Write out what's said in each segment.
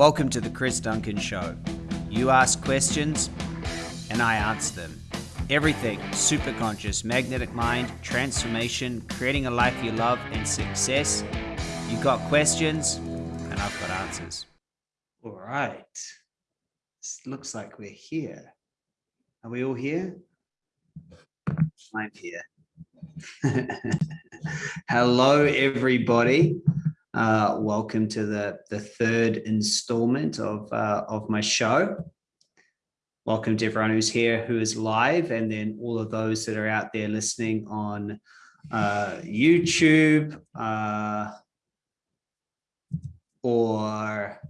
Welcome to the Chris Duncan Show. You ask questions, and I answer them. Everything super conscious, magnetic mind, transformation, creating a life you love, and success. You've got questions, and I've got answers. All right. This looks like we're here. Are we all here? I'm here. Hello, everybody. Uh, welcome to the, the third installment of, uh, of my show. Welcome to everyone who's here, who is live, and then all of those that are out there listening on uh, YouTube uh, or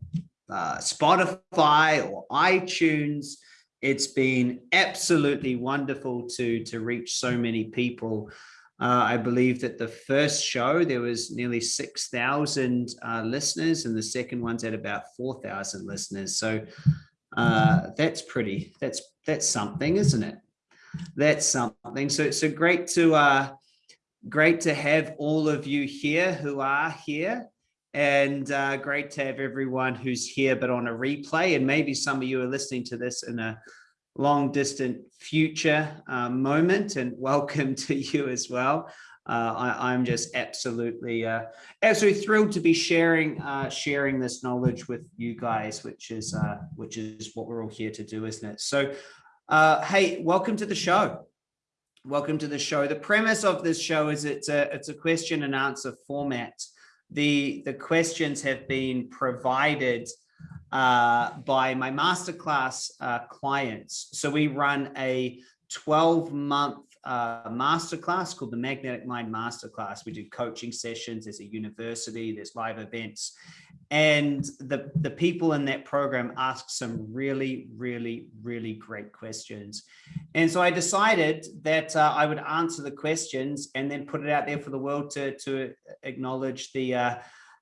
uh, Spotify or iTunes. It's been absolutely wonderful to, to reach so many people uh, I believe that the first show, there was nearly 6,000 uh, listeners and the second one's at about 4,000 listeners. So uh, that's pretty, that's, that's something, isn't it? That's something. So it's so great to, uh, great to have all of you here who are here and uh, great to have everyone who's here, but on a replay. And maybe some of you are listening to this in a long distant future uh, moment and welcome to you as well. Uh, I, am just absolutely, uh, absolutely thrilled to be sharing, uh, sharing this knowledge with you guys, which is, uh, which is what we're all here to do, isn't it? So, uh, hey, welcome to the show. Welcome to the show. The premise of this show is it's a, it's a question and answer format. The, the questions have been provided uh, by my masterclass uh, clients. So we run a 12 month uh, masterclass called the Magnetic Mind Masterclass. We do coaching sessions, there's a university, there's live events. And the, the people in that program ask some really, really, really great questions. And so I decided that uh, I would answer the questions and then put it out there for the world to, to acknowledge the, uh,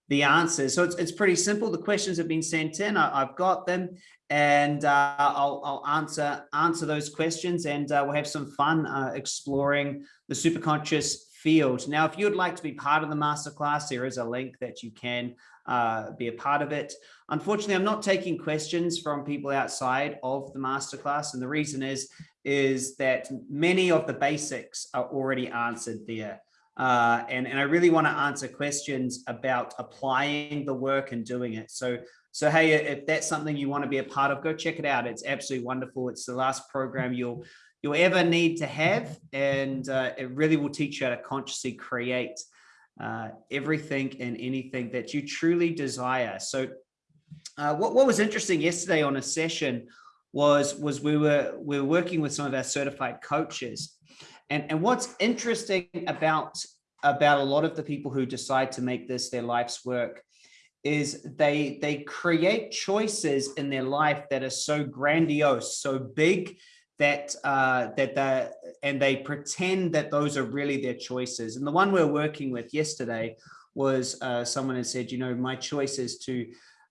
the answers. So it's, it's pretty simple. The questions have been sent in. I, have got them and uh, I'll, I'll, answer answer those questions and uh, we'll have some fun uh, exploring the superconscious field. Now, if you would like to be part of the masterclass, there is a link that you can uh, be a part of it. Unfortunately, I'm not taking questions from people outside of the masterclass. And the reason is, is that many of the basics are already answered there. Uh, and, and I really want to answer questions about applying the work and doing it. So, so hey, if that's something you want to be a part of, go check it out. It's absolutely wonderful. It's the last program you'll you'll ever need to have, and uh, it really will teach you how to consciously create uh, everything and anything that you truly desire. So, uh, what what was interesting yesterday on a session was was we were we were working with some of our certified coaches and, and what's interesting about, about a lot of the people who decide to make this their life's work is they, they create choices in their life that are so grandiose, so big that uh, that the and they pretend that those are really their choices. And the one we're working with yesterday was uh, someone had said, you know, my choice is to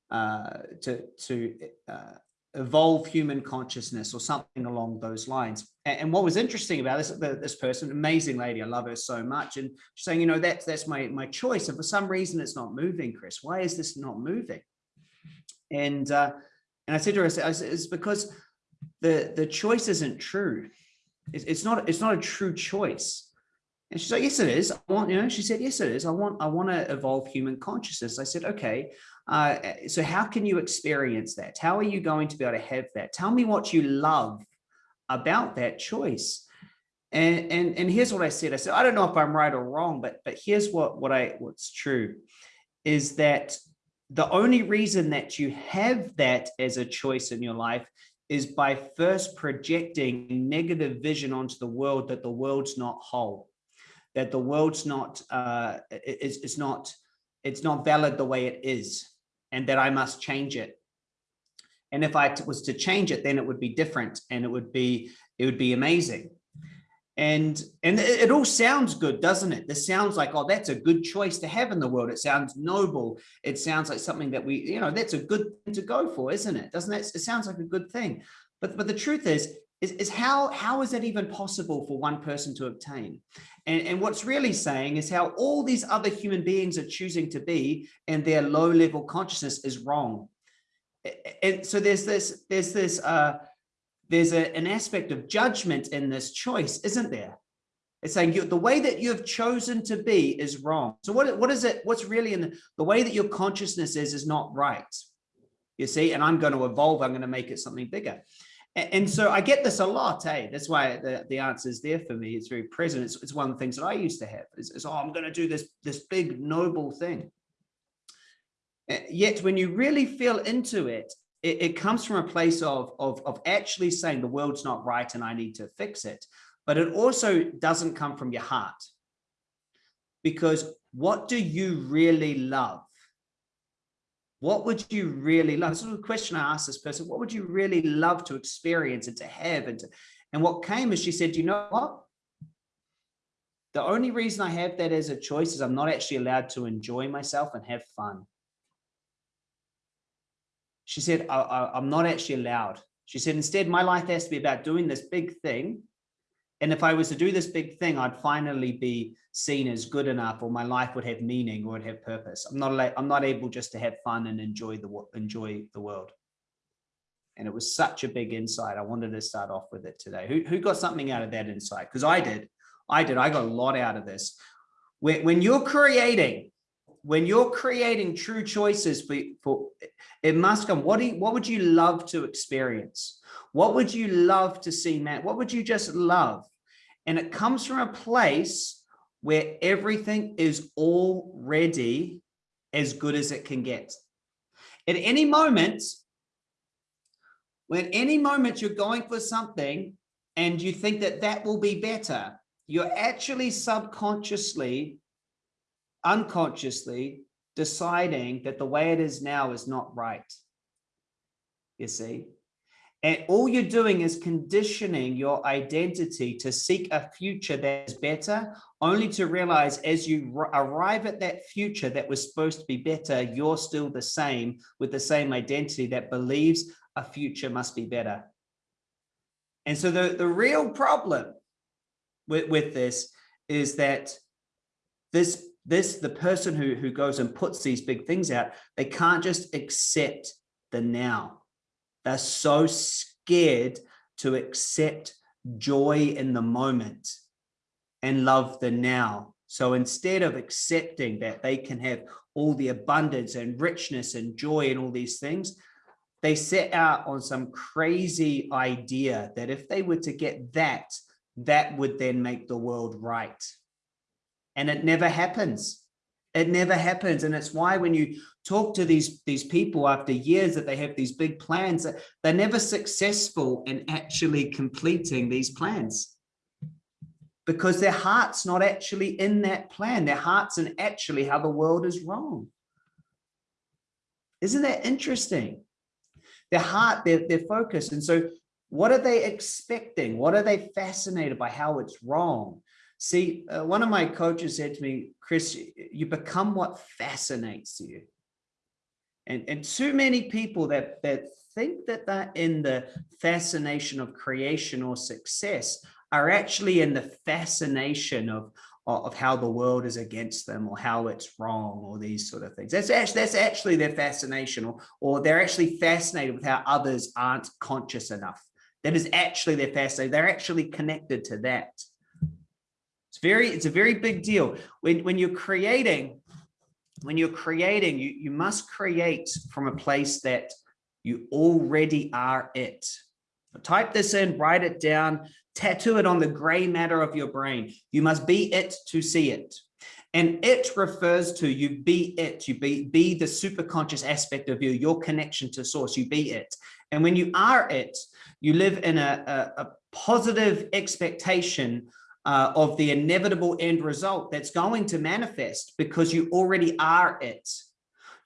uh, to to uh, evolve human consciousness or something along those lines. And, and what was interesting about this, this person, amazing lady, I love her so much. And she's saying, you know, that's, that's my, my choice. And for some reason it's not moving, Chris, why is this not moving? And, uh, and I said to her, I said, it's because the, the choice isn't true. It's, it's not, it's not a true choice. And she's like, yes, it is. I want, you know, she said, yes, it is. I want, I want to evolve human consciousness. I said, okay, uh, so how can you experience that? How are you going to be able to have that? Tell me what you love about that choice. And, and, and here's what I said. I said, I don't know if I'm right or wrong, but, but here's what, what I, what's true is that the only reason that you have that as a choice in your life is by first projecting negative vision onto the world that the world's not whole, that the world's not, uh, it's, it's not, it's not valid the way it is and that I must change it. And if I was to change it, then it would be different and it would be, it would be amazing. And, and it, all sounds good, doesn't it? This sounds like, oh, that's a good choice to have in the world. It sounds noble. It sounds like something that we, you know, that's a good thing to go for, isn't it? Doesn't that, It sounds like a good thing. But, but the truth is, is, is how, how is that even possible for one person to obtain? And, and what's really saying is how all these other human beings are choosing to be and their low level consciousness is wrong. and so there's this, there's this, uh, there's a, an aspect of judgment in this choice, isn't there? It's saying you, the way that you have chosen to be is wrong. So what, what is it? What's really in the, the way that your consciousness is, is not right. You see, and I'm going to evolve. I'm going to make it something bigger. And, so I get this a lot. Eh? that's why the, the answer is there for me. It's very present. It's, it's one of the things that I used to have is, is oh, I'm going to do this, this big noble thing. Yet when you really feel into it, it, it comes from a place of, of, of actually saying the world's not right and I need to fix it but it also doesn't come from your heart. Because what do you really love? What would you really love? This is a question I asked this person. What would you really love to experience and to have? And, to, and what came is she said, you know what? The only reason I have that as a choice is I'm not actually allowed to enjoy myself and have fun. She said, I, I, I'm not actually allowed. She said, instead, my life has to be about doing this big thing and if I was to do this big thing, I'd finally be seen as good enough or my life would have meaning or would have purpose. I'm not I'm not able just to have fun and enjoy the enjoy the world. And it was such a big insight. I wanted to start off with it today. Who, who got something out of that insight? Because I did. I did. I got a lot out of this. When, when you're creating, when you're creating true choices for, for it must come. What do you, what would you love to experience? What would you love to see, Matt? What would you just love? And it comes from a place where everything is already as good as it can get. At any moment, when any moment you're going for something and you think that that will be better, you're actually subconsciously, unconsciously deciding that the way it is now is not right. You see? And all you're doing is conditioning your identity to seek a future that is better, only to realize as you arrive at that future that was supposed to be better, you're still the same with the same identity that believes a future must be better. And so the, the real problem with, with this is that this, this, the person who, who goes and puts these big things out, they can't just accept the now they're so scared to accept joy in the moment and love the now. So instead of accepting that they can have all the abundance and richness and joy and all these things, they set out on some crazy idea that if they were to get that, that would then make the world right. And it never happens. It never happens. And it's why when you talk to these, these people after years that they have these big plans, they're never successful in actually completing these plans because their heart's not actually in that plan. Their heart's in actually how the world is wrong. Isn't that interesting? Their heart, their, their focus. And so what are they expecting? What are they fascinated by how it's wrong? See, uh, one of my coaches said to me, Chris, you become what fascinates you. And, and too many people that, that think that they're in the fascination of creation or success are actually in the fascination of, of how the world is against them or how it's wrong or these sort of things. That's actually, that's actually their fascination or, or they're actually fascinated with how others aren't conscious enough. That is actually their fascination. They're actually connected to that. It's very, it's a very big deal. When, when you're creating, when you're creating, you, you must create from a place that you already are it. Type this in, write it down, tattoo it on the gray matter of your brain. You must be it to see it. And it refers to you be it, you be, be the super conscious aspect of you, your connection to source, you be it. And when you are it, you live in a, a, a positive expectation uh, of the inevitable end result that's going to manifest because you already are it.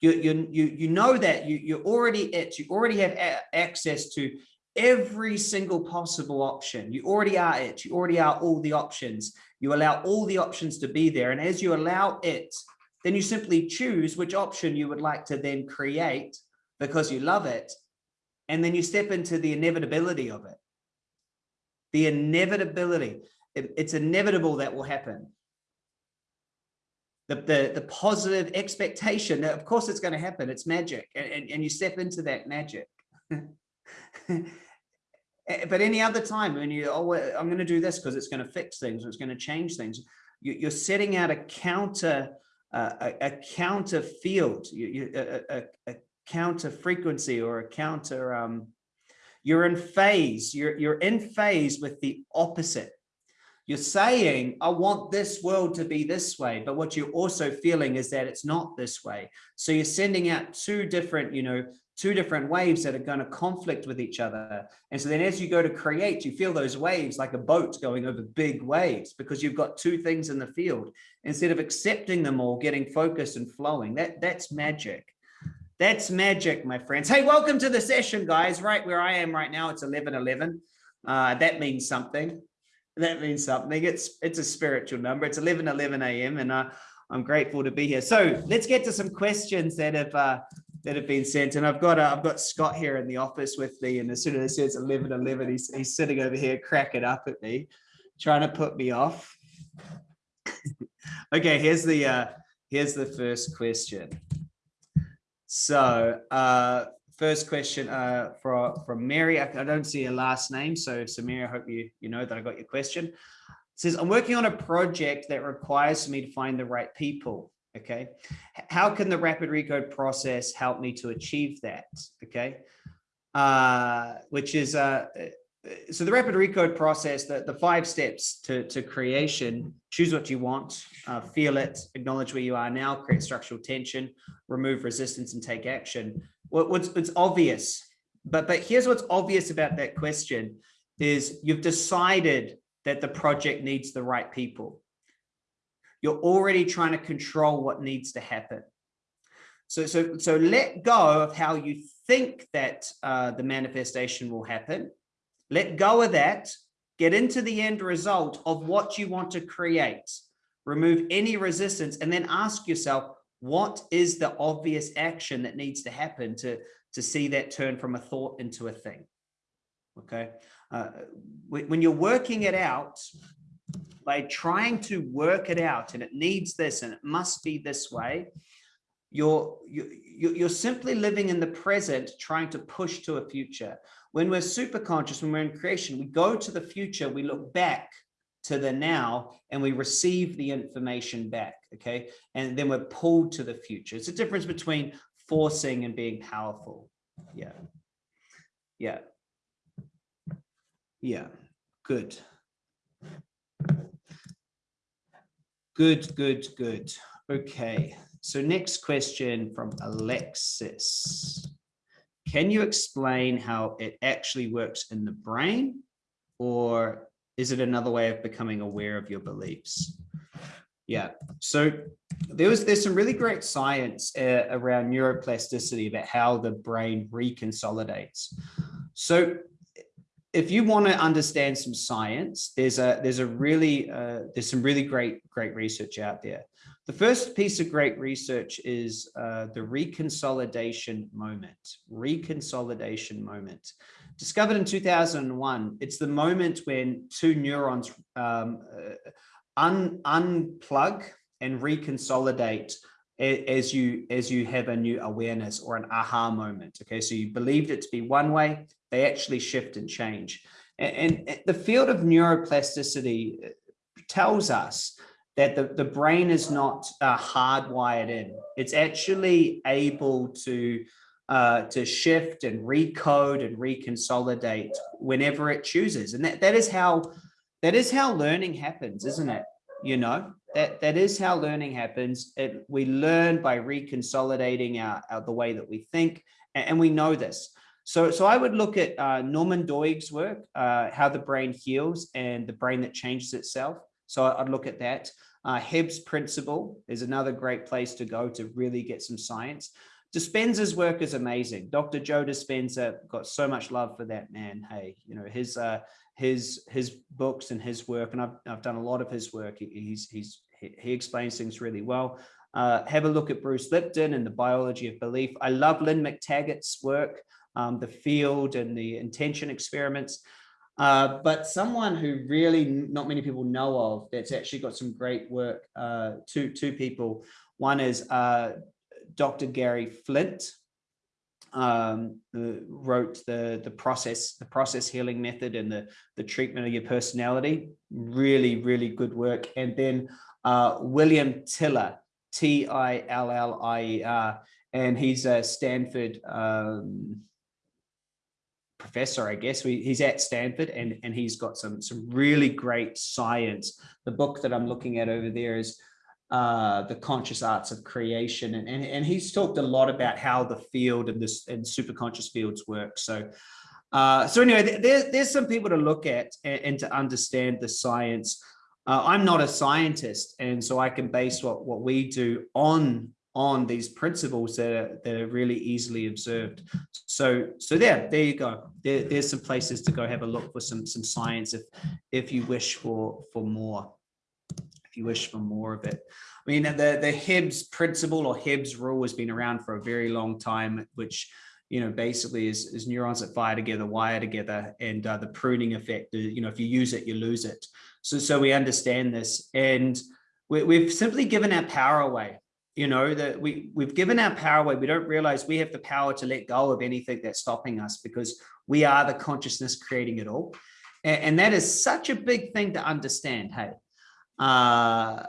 You, you, you, you know that you, you're already it, you already have access to every single possible option. You already are it, you already are all the options. You allow all the options to be there. And as you allow it, then you simply choose which option you would like to then create because you love it. And then you step into the inevitability of it. The inevitability it, it's inevitable that will happen. the, the, the positive expectation that of course it's going to happen. It's magic. And, and, and you step into that magic. But any other time when you, oh, I'm going to do this because it's going to fix things, or it's going to change things. You, are setting out a counter, uh, a, a, counter field, you, you, a, a, a, counter frequency or a counter, um, you're in phase, you're, you're in phase with the opposite. You're saying, I want this world to be this way, but what you're also feeling is that it's not this way. So you're sending out two different, you know, two different waves that are going to conflict with each other. And so then as you go to create, you feel those waves like a boat going over big waves because you've got two things in the field instead of accepting them all, getting focused and flowing. That That's magic. That's magic, my friends. Hey, welcome to the session, guys. Right where I am right now, it's 1111. Uh, that means something. That means something. It's it's a spiritual number. It's 1111 a.m. and uh, I'm grateful to be here. So let's get to some questions that have uh, that have been sent. And I've got uh, I've got Scott here in the office with me. And as soon as it says 11, 11, he's, he's sitting over here cracking up at me, trying to put me off. okay, here's the uh, here's the first question. So uh, first question uh, from, from Mary. I, I don't see a last name. So Samira, I hope you, you know that I got your question. It says, I'm working on a project that requires me to find the right people okay how can the rapid recode process help me to achieve that okay uh which is uh so the rapid recode process the the five steps to to creation choose what you want uh, feel it acknowledge where you are now create structural tension remove resistance and take action what, what's it's obvious but but here's what's obvious about that question is you've decided that the project needs the right people you're already trying to control what needs to happen. So, so, so let go of how you think that uh, the manifestation will happen. Let go of that. Get into the end result of what you want to create. Remove any resistance and then ask yourself, what is the obvious action that needs to happen to, to see that turn from a thought into a thing? Okay. Uh, when you're working it out, by trying to work it out and it needs this and it must be this way, you're, you, you're simply living in the present, trying to push to a future. When we're super conscious, when we're in creation, we go to the future, we look back to the now and we receive the information back, okay? And then we're pulled to the future. It's a difference between forcing and being powerful. Yeah. Yeah. Yeah. Good. Good, good, good. Okay, so next question from Alexis. Can you explain how it actually works in the brain or is it another way of becoming aware of your beliefs? Yeah, so there was there's some really great science uh, around neuroplasticity about how the brain reconsolidates. So if you want to understand some science, there's a there's a really uh, there's some really great great research out there. The first piece of great research is uh, the reconsolidation moment. Reconsolidation moment, discovered in 2001. It's the moment when two neurons um, uh, un unplug and reconsolidate as you as you have a new awareness or an aha moment okay? So you believed it to be one way they actually shift and change. And, and the field of neuroplasticity uh, tells us that the, the brain is not uh, hardwired in. It's actually able to uh, to shift and recode and reconsolidate whenever it chooses. And that that is how that is how learning happens isn't it you know that that is how learning happens it, we learn by reconsolidating our, our, the way that we think and, and, we know this so so i would look at uh, norman doidge's work uh, how the brain heals and the brain that changes itself so i'd look at that uh, Hebb's principle is another great place to go to really get some science Dispenza's work is amazing. Dr. Joe Dispenza got so much love for that man. Hey, you know, his uh, his his books and his work, and I've, I've done a lot of his work. He, he's he's he explains things really well. Uh, have a look at Bruce Lipton and the biology of belief. I love Lynne McTaggart's work, um, the field and the intention experiments. Uh, but someone who really not many people know of that's actually got some great work, uh, two, two people. One is uh, Dr. Garry Flint, um, wrote the, the process, the process healing method and the, the treatment of your personality. Really, really good work. And then uh, William Tiller, T-I-L-L-I-E-R, and he's a Stanford um, professor, I guess. We, he's at Stanford and, and he's got some, some really great science. The book that I'm looking at over there is uh, The Conscious Acts of Creation. And, and, and he's talked a lot about how the field and this and super conscious fields work. So uh, so anyway, there, there's some people to look at and, and to understand the science. Uh, I'm not a scientist, and so I can base what, what we do on on these principles that are, that are really easily observed. So, so there, there you go. There, there's some places to go have a look for some, some science if, if you wish for, for more, if you wish for more of it. I mean, the, the Hibbs principle or Hibbs rule has been around for a very long time, which, you know, basically is, is neurons that fire together, wire together, and uh, the pruning effect, you know, if you use it, you lose it. So, so we understand this. And we, we've simply given our power away. You know that we we've given our power away. We don't realize we have the power to let go of anything that's stopping us because we are the consciousness creating it all. And, and that is such a big thing to understand hey uh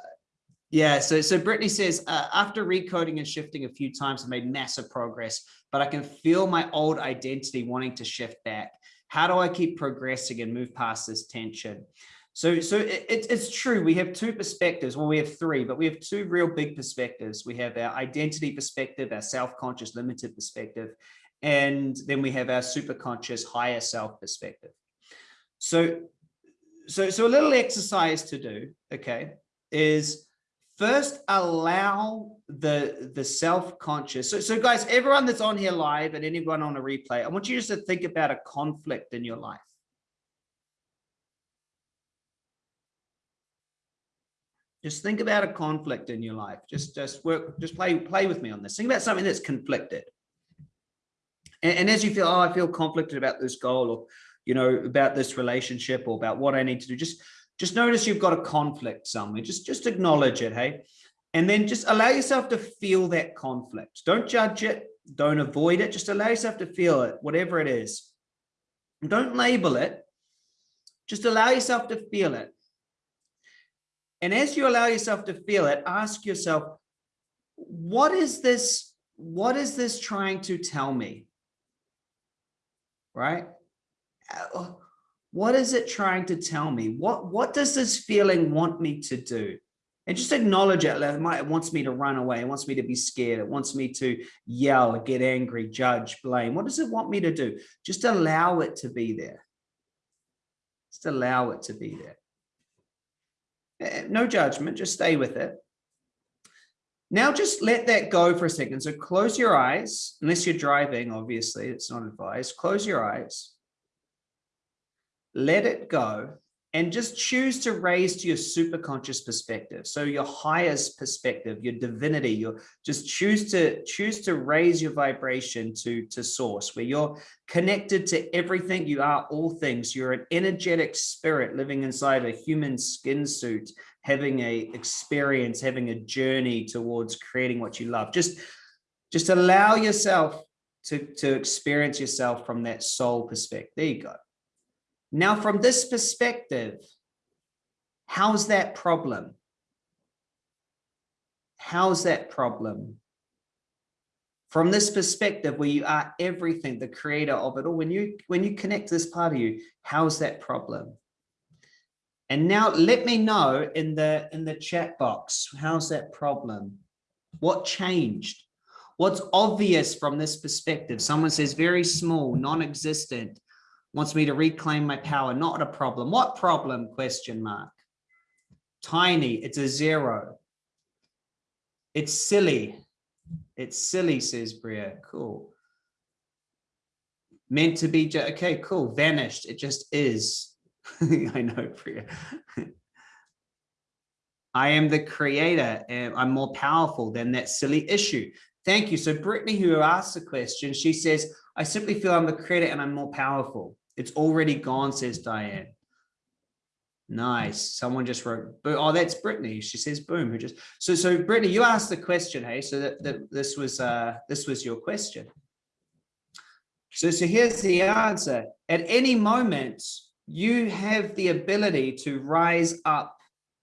yeah so so brittany says uh, after recoding and shifting a few times i made massive progress but i can feel my old identity wanting to shift back how do i keep progressing and move past this tension so, so it, it's true. We have two perspectives. Well, we have three, but we have two real big perspectives. We have our identity perspective, our self-conscious limited perspective, and then we have our superconscious higher self perspective. So, so, so a little exercise to do, okay, is first allow the the self-conscious. So, so guys, everyone that's on here live and anyone on a replay, I want you just to think about a conflict in your life. Just think about a conflict in your life. Just, just work, just play, play with me on this. Think about something that's conflicted. And, and as you feel, oh, I feel conflicted about this goal or, you know, about this relationship or about what I need to do, just, just notice you've got a conflict somewhere. Just, just acknowledge it. Hey, and then just allow yourself to feel that conflict. Don't judge it. Don't avoid it. Just allow yourself to feel it, whatever it is. Don't label it. Just allow yourself to feel it. And as you allow yourself to feel it, ask yourself, what is this? What is this trying to tell me? Right? What is it trying to tell me? What, what does this feeling want me to do? And just acknowledge it. It wants me to run away. It wants me to be scared. It wants me to yell, get angry, judge, blame. What does it want me to do? Just allow it to be there. Just allow it to be there. Eh, no judgment, just stay with it. Now just let that go for a second. So close your eyes, unless you're driving, obviously, it's not advised. Close your eyes. Let it go and just choose to raise to your super conscious perspective. So your highest perspective your divinity your just choose to choose to raise your vibration to to source where you're connected to everything. You are all things. You're an energetic spirit living inside a human skin suit having a experience having a journey towards creating what you love. Just just allow yourself to to experience yourself from that soul perspective. There you go now, from this perspective, how's that problem? How's that problem? From this perspective, where you are everything, the creator of it all, when you when you connect this part of you, how's that problem? And now let me know in the in the chat box, how's that problem? What changed? What's obvious from this perspective? Someone says very small, non-existent wants me to reclaim my power. Not a problem. What problem? Question mark. Tiny. It's a zero. It's silly. It's silly, says Bria. Cool. Meant to be, okay, cool. Vanished. It just is. I know, Bria. I am the creator and I'm more powerful than that silly issue. Thank you. So Brittany, who asked the question, she says, I simply feel I'm the creator and I'm more powerful. It's already gone, says Diane. Nice. Someone just wrote, oh, that's Brittany. She says, boom, who just, so, so Brittany, you asked the question, hey, so that, that this was, uh, this was your question. So, so here's the answer. At any moment, you have the ability to rise up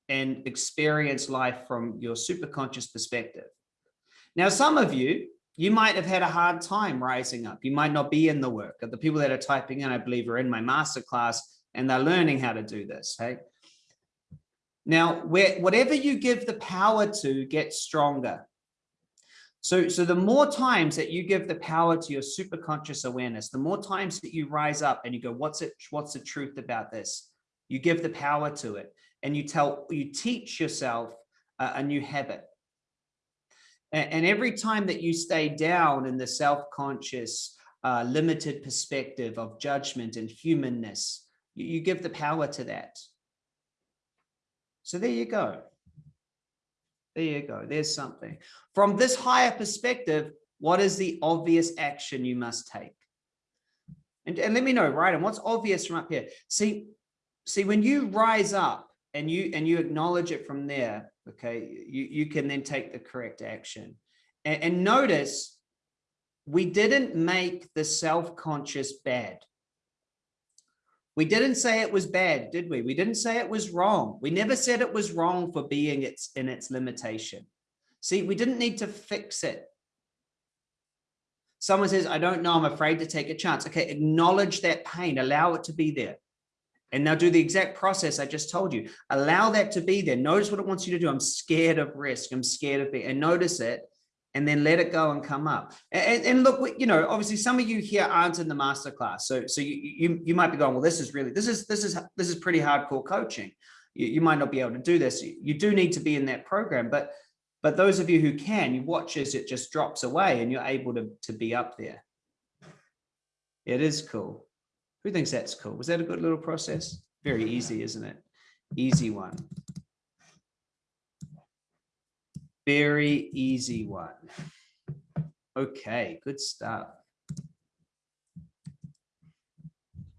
and experience life from your superconscious perspective. Now, some of you, you might have had a hard time rising up. You might not be in the work. The people that are typing in, I believe, are in my masterclass and they're learning how to do this. Hey. Now, where, whatever you give the power to gets stronger. So, so the more times that you give the power to your superconscious awareness, the more times that you rise up and you go, what's it, what's the truth about this? You give the power to it and you tell, you teach yourself a, a new habit. And, every time that you stay down in the self-conscious, uh, limited perspective of judgment and humanness, you, you give the power to that. So there you go. There you go. There's something. From this higher perspective, what is the obvious action you must take? And, and let me know, right? And what's obvious from up here? See, see, when you rise up and you and you acknowledge it from there, okay, you, you can then take the correct action. And, and notice we didn't make the self-conscious bad. We didn't say it was bad, did we? We didn't say it was wrong. We never said it was wrong for being its in its limitation. See, we didn't need to fix it. Someone says, I don't know, I'm afraid to take a chance. Okay, acknowledge that pain, allow it to be there. And now do the exact process I just told you. Allow that to be there. Notice what it wants you to do. I'm scared of risk. I'm scared of it. And notice it and then let it go and come up. And, and look, you know, obviously some of you here aren't in the masterclass. So, so you, you, you might be going, well, this is really, this is, this is, this is pretty hardcore coaching. You, you might not be able to do this. You do need to be in that program, but, but those of you who can, you watch as it just drops away and you're able to, to be up there. It is cool. Who thinks that's cool? Was that a good little process? Very easy, isn't it? Easy one. Very easy one. Okay, good stuff.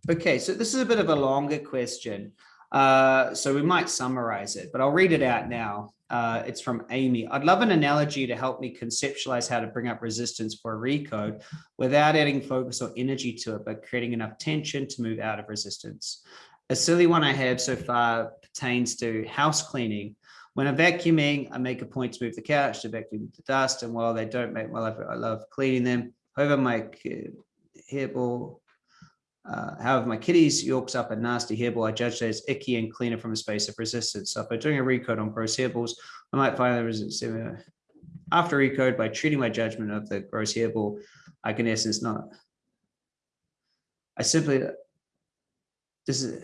Okay, so this is a bit of a longer question. Uh, so we might summarize it, but I'll read it out now. Uh, it's from Amy. I'd love an analogy to help me conceptualize how to bring up resistance for a recode without adding focus or energy to it, but creating enough tension to move out of resistance. A silly one I have so far pertains to house cleaning. When I'm vacuuming, I make a point to move the couch to vacuum the dust. And while they don't make my life, I love cleaning them. However, my hairball, uh, however, my kitty's Yorks up a nasty hairball. I judge that as icky and cleaner from a space of resistance. So if I'm doing a recode on gross hairballs, I might find the resistance. After recode, by treating my judgment of the gross hairball, I can essence not. I simply, this is,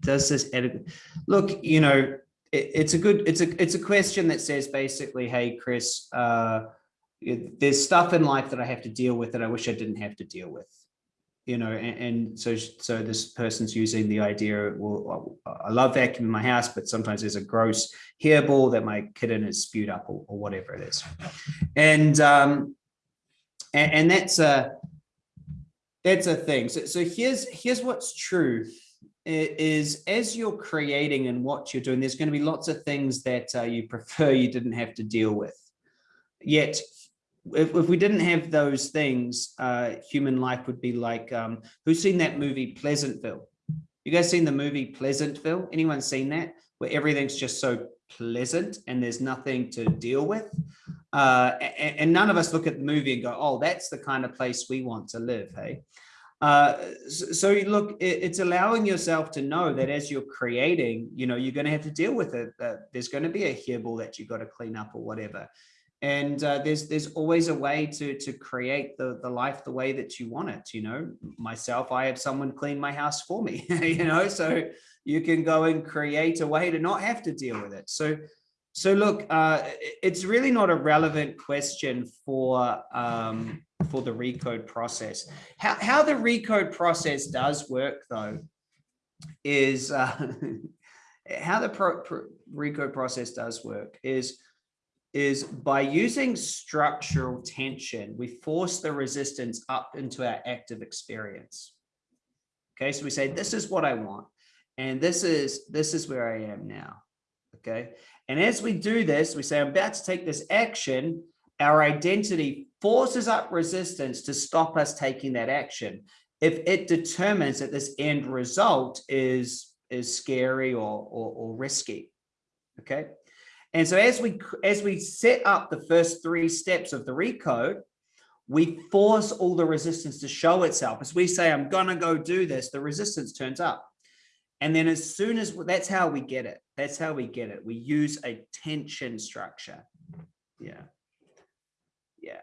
does this edit? Look, you know, it, it's a good it's a it's a question that says basically hey chris uh, there's stuff in life that i have to deal with that i wish i didn't have to deal with you know and, and so so this person's using the idea well i love vacuuming my house but sometimes there's a gross hairball that my kitten has spewed up or, or whatever it is and um and, and that's a that's a thing so so here's here's what's true is as you're creating and what you're doing, there's going to be lots of things that uh, you prefer you didn't have to deal with. Yet, if, if we didn't have those things, uh, human life would be like, um, who's seen that movie Pleasantville? You guys seen the movie Pleasantville? Anyone seen that? Where everything's just so pleasant and there's nothing to deal with. Uh, and, and none of us look at the movie and go, oh, that's the kind of place we want to live, hey? Uh, so you look, it's allowing yourself to know that as you're creating, you know, you're going to have to deal with it. There's going to be a hairball that you've got to clean up or whatever. And uh, there's there's always a way to to create the the life the way that you want it. You know, myself, I have someone clean my house for me. you know, so you can go and create a way to not have to deal with it. So so look, uh, it's really not a relevant question for um, for the recode process. How, how the recode process does work though is uh, how the pro, pro, recode process does work is is by using structural tension, we force the resistance up into our active experience. Okay, so we say, this is what I want. And this is, this is where I am now. Okay. And as we do this, we say, I'm about to take this action. Our identity forces up resistance to stop us taking that action. If it determines that this end result is, is scary or, or, or risky. Okay. And so as we as we set up the first three steps of the recode, we force all the resistance to show itself. As we say, I'm going to go do this, the resistance turns up. And then as soon as that's how we get it. That's how we get it. We use a tension structure. Yeah. Yeah.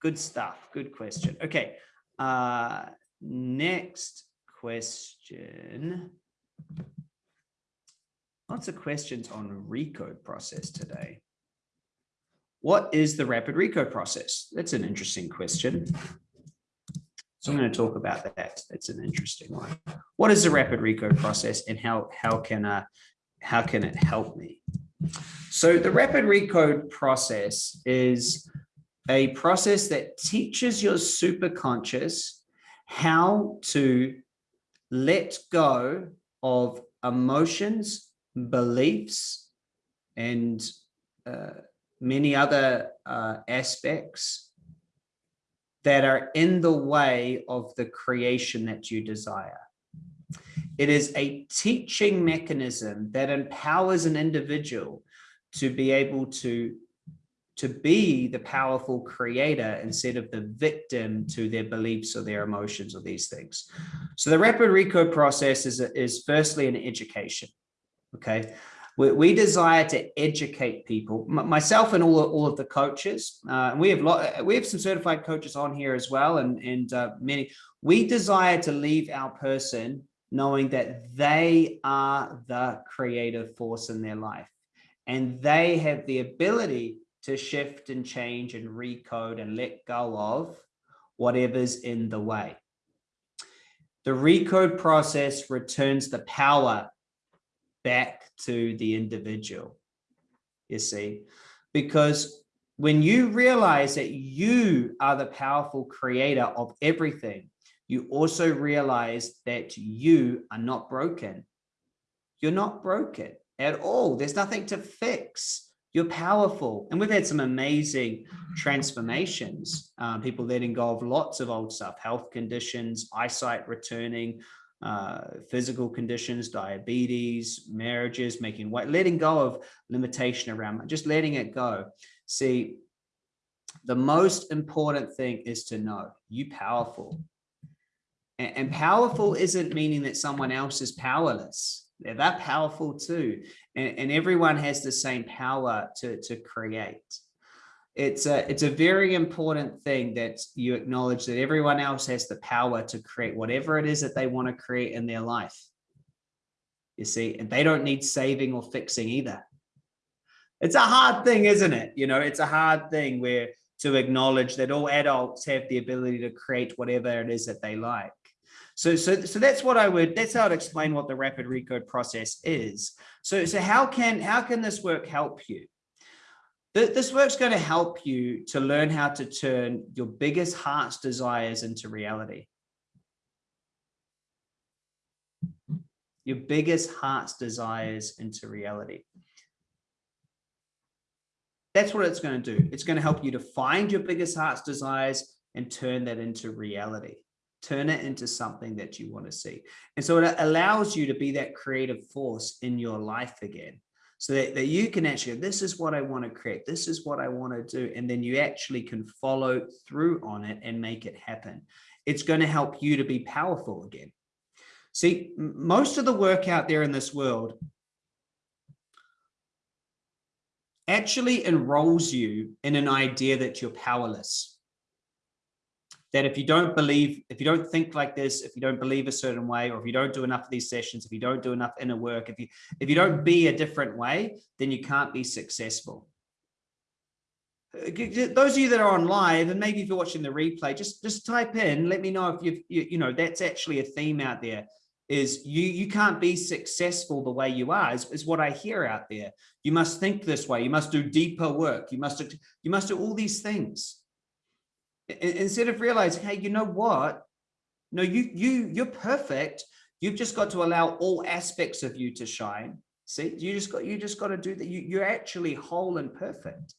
Good stuff. Good question. Okay. Uh, next question. Lots of questions on recode process today. What is the rapid recode process? That's an interesting question. So I'm going to talk about that. That's an interesting one. What is the rapid recode process and how, how, can, uh, how can it help me? So the rapid recode process is a process that teaches your superconscious how to let go of emotions, beliefs, and uh, many other uh, aspects that are in the way of the creation that you desire. It is a teaching mechanism that empowers an individual to be able to, to be the powerful creator instead of the victim to their beliefs or their emotions or these things. So the rapid recode process is, is firstly an education. Okay, we, we desire to educate people, myself and all, all of the coaches. Uh, we have lot, we have some certified coaches on here as well, and and uh, many. We desire to leave our person knowing that they are the creative force in their life, and they have the ability to shift and change and recode and let go of whatever's in the way. The recode process returns the power back to the individual, you see, because when you realize that you are the powerful creator of everything, you also realize that you are not broken. You're not broken at all. There's nothing to fix. You're powerful. And we've had some amazing transformations. Um, people letting go of lots of old stuff, health conditions, eyesight returning, uh, physical conditions, diabetes, marriages, making weight, letting go of limitation around, just letting it go. See, the most important thing is to know you powerful. And, and powerful isn't meaning that someone else is powerless. They're that powerful too. And, and everyone has the same power to, to create it's a it's a very important thing that you acknowledge that everyone else has the power to create whatever it is that they want to create in their life you see and they don't need saving or fixing either it's a hard thing isn't it you know it's a hard thing where to acknowledge that all adults have the ability to create whatever it is that they like so, so, so that's what I would, that's how I'd explain what the rapid recode process is. So, so how can, how can this work help you? This work's going to help you to learn how to turn your biggest heart's desires into reality. Your biggest heart's desires into reality. That's what it's going to do. It's going to help you to find your biggest heart's desires and turn that into reality. Turn it into something that you want to see. And so it allows you to be that creative force in your life again so that, that you can actually, this is what I want to create. This is what I want to do. And then you actually can follow through on it and make it happen. It's going to help you to be powerful again. See, most of the work out there in this world actually enrolls you in an idea that you're powerless that if you don't believe, if you don't think like this, if you don't believe a certain way, or if you don't do enough of these sessions, if you don't do enough inner work, if you if you don't be a different way, then you can't be successful. Uh, those of you that are on live, and maybe if you're watching the replay, just just type in, let me know if you've, you, you know, that's actually a theme out there is you you can't be successful the way you are is, is what I hear out there. You must think this way. You must do deeper work. You must you must do all these things instead of realizing, hey, you know what? No, you, you, you're perfect. You've just got to allow all aspects of you to shine. See, you just got, you just got to do that. You, you're actually whole and perfect.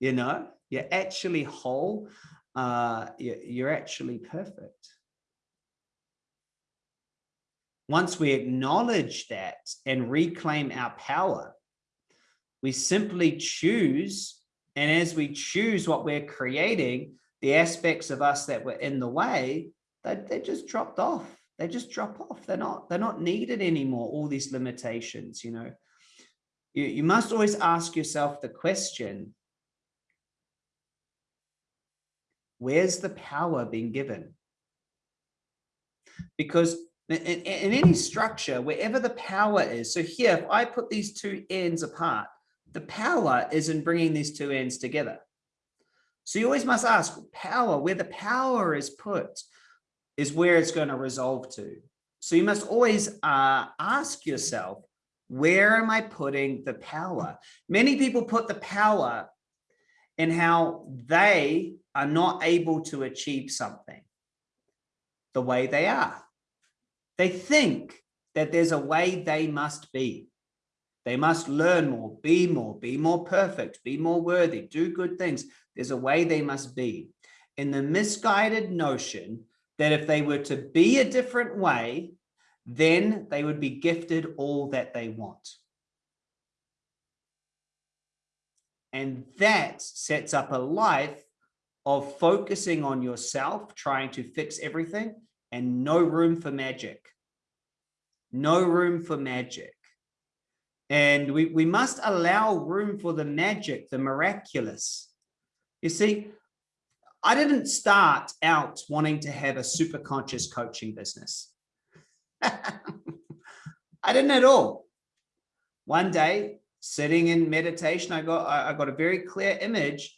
You know, you're actually whole. Uh, you're, you're actually perfect. Once we acknowledge that and reclaim our power, we simply choose. And as we choose what we're creating, the aspects of us that were in the way, they, they just dropped off. They just drop off. They're not, they're not needed anymore, all these limitations, you know. You, you must always ask yourself the question, where's the power being given? Because in, in, in, any structure, wherever the power is, so here, if I put these two ends apart, the power is in bringing these two ends together. So you always must ask power, where the power is put is where it's going to resolve to. So you must always uh, ask yourself, where am I putting the power? Many people put the power in how they are not able to achieve something the way they are. They think that there's a way they must be. They must learn more, be more, be more perfect, be more worthy, do good things. There's a way they must be. In the misguided notion that if they were to be a different way, then they would be gifted all that they want. And that sets up a life of focusing on yourself, trying to fix everything and no room for magic. No room for magic. And we, we must allow room for the magic, the miraculous. You see, I didn't start out wanting to have a super conscious coaching business. I didn't at all. One day, sitting in meditation, I got I got a very clear image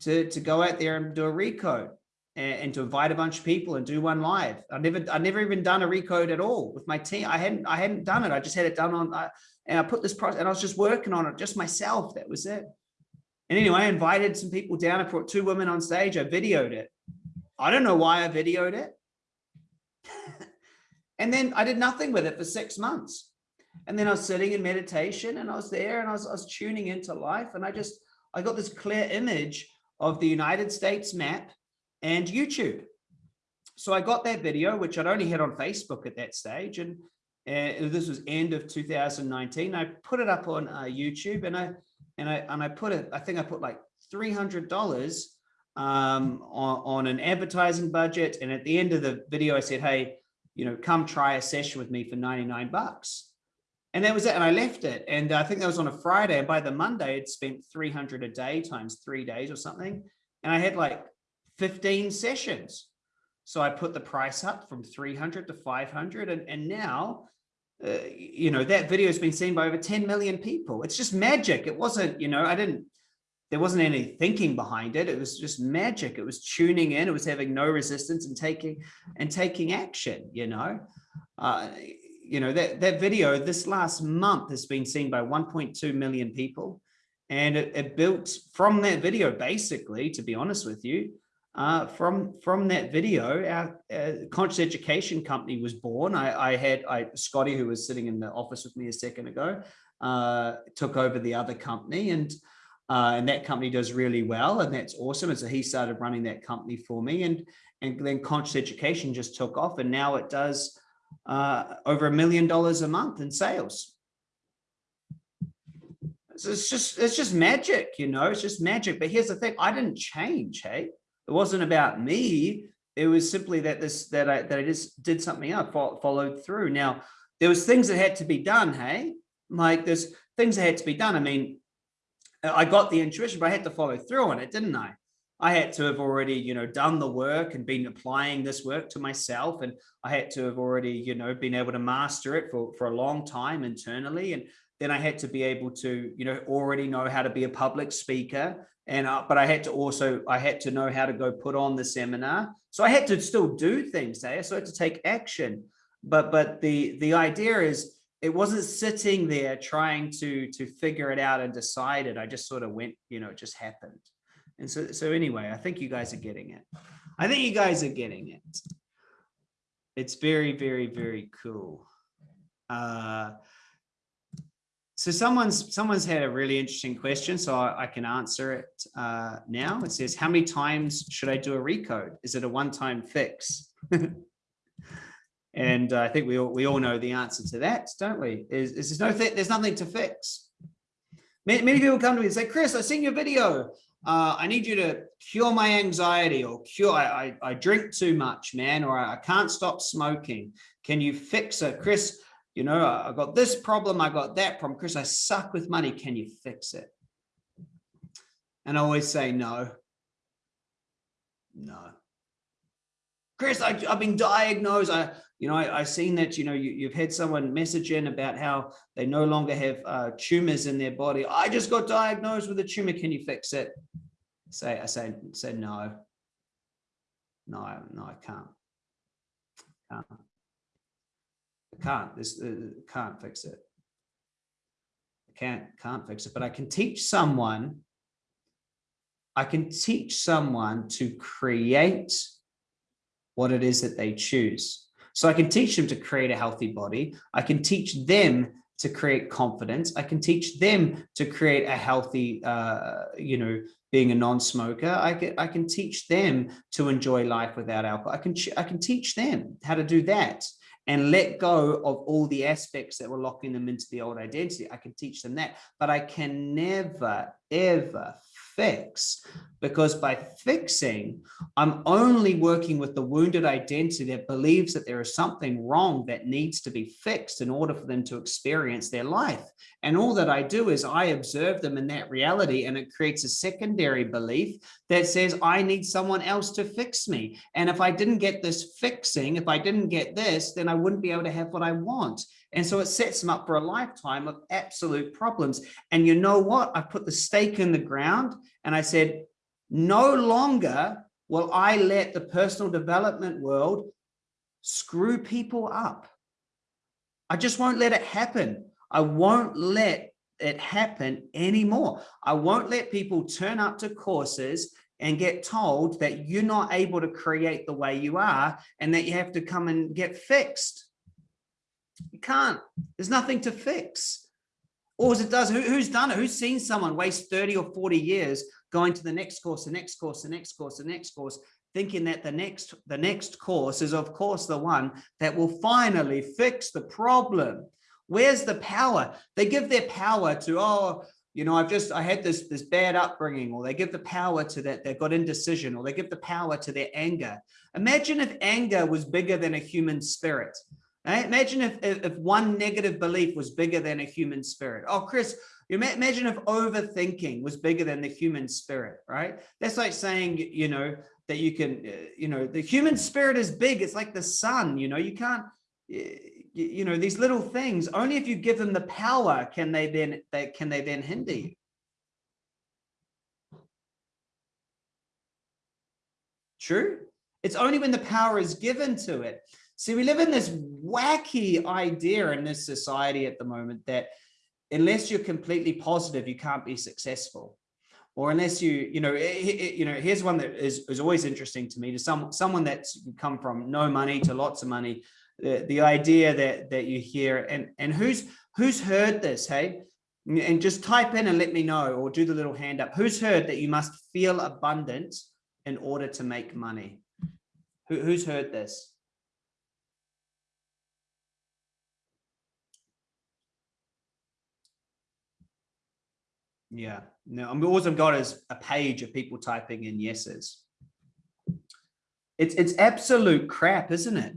to, to go out there and do a recode and, and to invite a bunch of people and do one live. I never I never even done a recode at all with my team. I hadn't I hadn't done it. I just had it done on uh, and I put this project and I was just working on it just myself. That was it. And anyway, I invited some people down. I brought two women on stage. I videoed it. I don't know why I videoed it. and then I did nothing with it for six months. And then I was sitting in meditation and I was there and I was, I was tuning into life. And I just, I got this clear image of the United States map and YouTube. So I got that video, which I'd only had on Facebook at that stage. And uh, this was end of 2019. I put it up on uh, YouTube and I and I and I put it. I think I put like three hundred dollars um, on, on an advertising budget. And at the end of the video, I said, "Hey, you know, come try a session with me for ninety nine bucks." And that was it. And I left it. And I think that was on a Friday. And by the Monday, I'd spent 300 a day times three days or something. And I had like 15 sessions. So I put the price up from 300 to 500. And, and now uh, you know, that video has been seen by over 10 million people. It's just magic. It wasn't, you know, I didn't, there wasn't any thinking behind it. It was just magic. It was tuning in. It was having no resistance and taking and taking action, you know. Uh, you know, that, that video this last month has been seen by 1.2 million people. And it, it built from that video, basically, to be honest with you, uh, from from that video, our uh, conscious education company was born. I, I had I, Scotty, who was sitting in the office with me a second ago, uh, took over the other company, and uh, and that company does really well, and that's awesome. And so he started running that company for me, and and then conscious education just took off, and now it does uh, over a million dollars a month in sales. So it's just it's just magic, you know. It's just magic. But here's the thing: I didn't change. Hey it wasn't about me. It was simply that this that I that I just did something up, followed through. Now there was things that had to be done. Hey, like there's things that had to be done. I mean, I got the intuition, but I had to follow through on it, didn't I? I had to have already, you know, done the work and been applying this work to myself. And I had to have already, you know, been able to master it for, for a long time internally. And then I had to be able to, you know, already know how to be a public speaker. And, uh, but I had to also, I had to know how to go put on the seminar. So I had to still do things there. So I had to take action. But, but the, the idea is it wasn't sitting there trying to, to figure it out and decide it. I just sort of went, you know, it just happened. And so, so anyway, I think you guys are getting it. I think you guys are getting it. It's very, very, very cool. Uh, so someone's someone's had a really interesting question, so I, I can answer it uh, now. It says, how many times should I do a recode? Is it a one-time fix? and uh, I think we all, we all know the answer to that, don't we? Is, is there's no there's nothing to fix. Many, many people come to me and say, Chris, I've seen your video. Uh, I need you to cure my anxiety or cure, I, I, I drink too much, man, or I, I can't stop smoking. Can you fix it? Chris, you know, I got this problem, I got that problem. Chris, I suck with money. Can you fix it? And I always say no. No. Chris, I, have been diagnosed. I, you know, I, have seen that, you know, you, have had someone message in about how they no longer have uh, tumors in their body. I just got diagnosed with a tumor. Can you fix it? Say, I say, say no. No, no, I can't. Can't can't this uh, can't fix it. I can't can't fix it but i can teach someone i can teach someone to create what it is that they choose. So i can teach them to create a healthy body i can teach them to create confidence i can teach them to create a healthy uh you know being a non-smoker i can i can teach them to enjoy life without alcohol i can i can teach them how to do that and let go of all the aspects that were locking them into the old identity. I can teach them that, but I can never, ever fix because by fixing, I'm only working with the wounded identity that believes that there is something wrong that needs to be fixed in order for them to experience their life. And all that I do is I observe them in that reality and it creates a secondary belief that says, I need someone else to fix me. And if I didn't get this fixing, if I didn't get this, then I wouldn't be able to have what I want. And so it sets them up for a lifetime of absolute problems. And you know what? I put the stake in the ground and I said, no longer will I let the personal development world screw people up. I just won't let it happen. I won't let it happen anymore. I won't let people turn up to courses and get told that you're not able to create the way you are and that you have to come and get fixed. You can't. There's nothing to fix. Or as it does, who, who's done it? Who's seen someone waste 30 or 40 years going to the next course, the next course, the next course, the next course, thinking that the next the next course is of course the one that will finally fix the problem. Where's the power? They give their power to, oh, you know, I've just, I had this, this bad upbringing, or they give the power to that, they've got indecision, or they give the power to their anger. Imagine if anger was bigger than a human spirit. Imagine if, if, if one negative belief was bigger than a human spirit. Oh, Chris, you imagine if overthinking was bigger than the human spirit, right? That's like saying, you know, that you can, uh, you know, the human spirit is big. It's like the sun, you know, you can't, you know, these little things, only if you give them the power can they then, they, can they then hinder you. True. It's only when the power is given to it See, we live in this wacky idea in this society at the moment that unless you're completely positive, you can't be successful. Or unless you, you know, you know, here's one that is, is always interesting to me to some someone that's come from no money to lots of money. The, the idea that that you hear and and who's who's heard this, hey? And just type in and let me know, or do the little hand up. Who's heard that you must feel abundant in order to make money? Who, who's heard this? Yeah, no, I mean, all I've got is a page of people typing in yeses. It's, it's absolute crap, isn't it?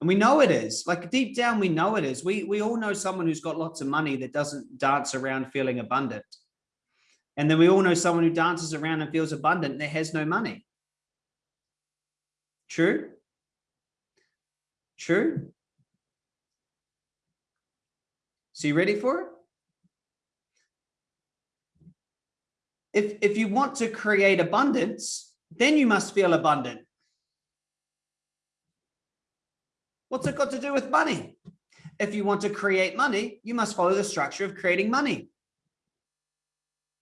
And we know it is like deep down, we know it is. We, we all know someone who's got lots of money that doesn't dance around feeling abundant. And then we all know someone who dances around and feels abundant that has no money. True? True? So you ready for it? If, if you want to create abundance, then you must feel abundant. What's it got to do with money? If you want to create money, you must follow the structure of creating money.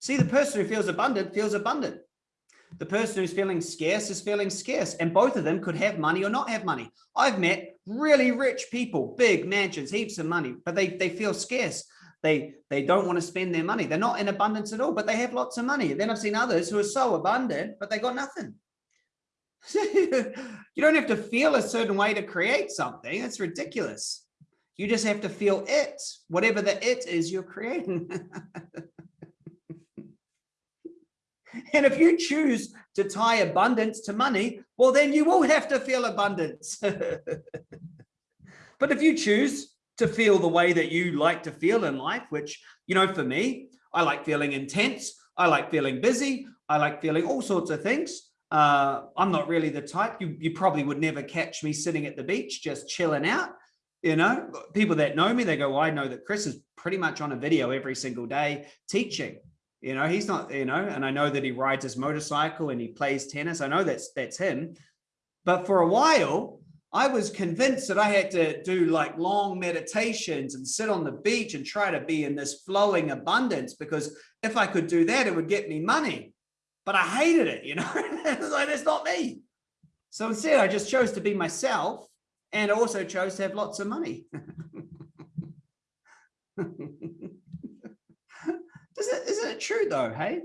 See, the person who feels abundant feels abundant. The person who's feeling scarce is feeling scarce and both of them could have money or not have money. I've met really rich people, big mansions, heaps of money, but they, they feel scarce. They, they don't want to spend their money. They're not in abundance at all, but they have lots of money. Then I've seen others who are so abundant, but they got nothing. you don't have to feel a certain way to create something. It's ridiculous. You just have to feel it, whatever the it is you're creating. and if you choose to tie abundance to money, well, then you will have to feel abundance. but if you choose to feel the way that you like to feel in life, which, you know, for me, I like feeling intense. I like feeling busy. I like feeling all sorts of things. Uh, I'm not really the type, you, you probably would never catch me sitting at the beach, just chilling out. You know, people that know me, they go, well, I know that Chris is pretty much on a video every single day teaching. You know, he's not, you know, and I know that he rides his motorcycle and he plays tennis. I know that's that's him. But for a while, I was convinced that I had to do like long meditations and sit on the beach and try to be in this flowing abundance because if I could do that, it would get me money. But I hated it, you know, it's like, that's not me. So instead, I just chose to be myself and also chose to have lots of money. Isn't, isn't it true though, hey?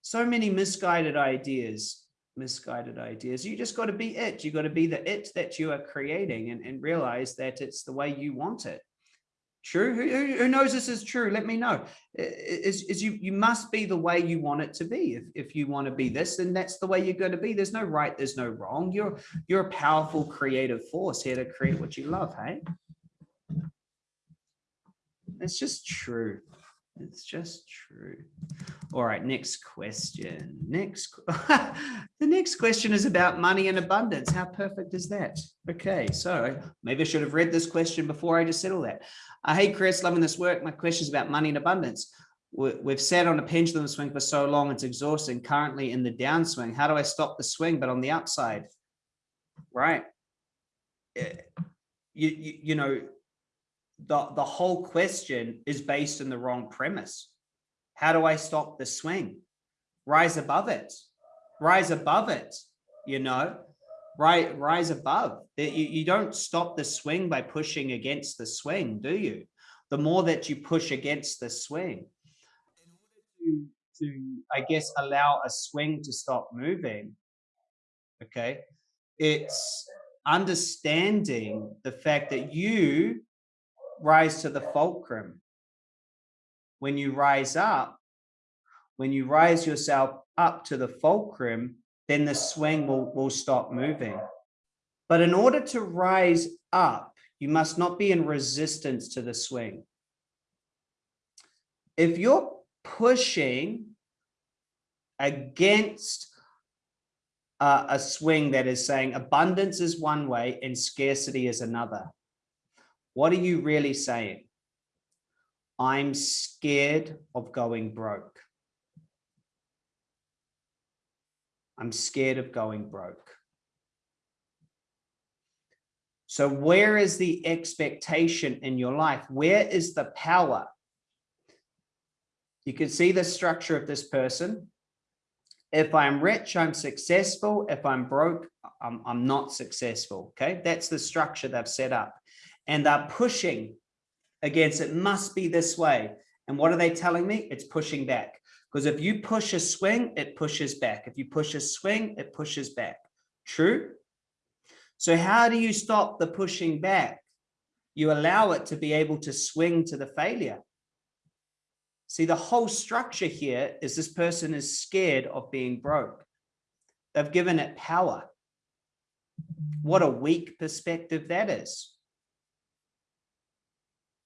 So many misguided ideas, misguided ideas. You just got to be it. You got to be the it that you are creating and, and realize that it's the way you want it. True. Who, who knows this is true? Let me know. Is, is you, you must be the way you want it to be. If, if you want to be this, then that's the way you're going to be. There's no right. There's no wrong. You're, you're a powerful creative force here to create what you love. Hey, it's just true. It's just true. All right, next question. Next, the next question is about money and abundance. How perfect is that? Okay, so maybe I should have read this question before I just said all that. Uh, hey, Chris, loving this work. My question is about money and abundance. We've sat on a pendulum swing for so long, it's exhausting. Currently in the downswing. How do I stop the swing, but on the upside? Right. Eh, you, you, you know, the, the whole question is based on the wrong premise. How do I stop the swing? Rise above it. Rise above it, you know, right, rise above. You, you don't stop the swing by pushing against the swing, do you? The more that you push against the swing, in order to, to I guess, allow a swing to stop moving, okay, it's understanding the fact that you rise to the fulcrum. When you rise up, when you rise yourself up to the fulcrum, then the swing will, will stop moving. But in order to rise up, you must not be in resistance to the swing. If you're pushing against uh, a swing that is saying abundance is one way and scarcity is another, what are you really saying? I'm scared of going broke. I'm scared of going broke. So where is the expectation in your life? Where is the power? You can see the structure of this person. If I'm rich, I'm successful. If I'm broke, I'm, I'm not successful. Okay, that's the structure they've set up and they're pushing against it must be this way. And what are they telling me? It's pushing back. Because if you push a swing, it pushes back. If you push a swing, it pushes back. True? So how do you stop the pushing back? You allow it to be able to swing to the failure. See, the whole structure here is this person is scared of being broke. They've given it power. What a weak perspective that is.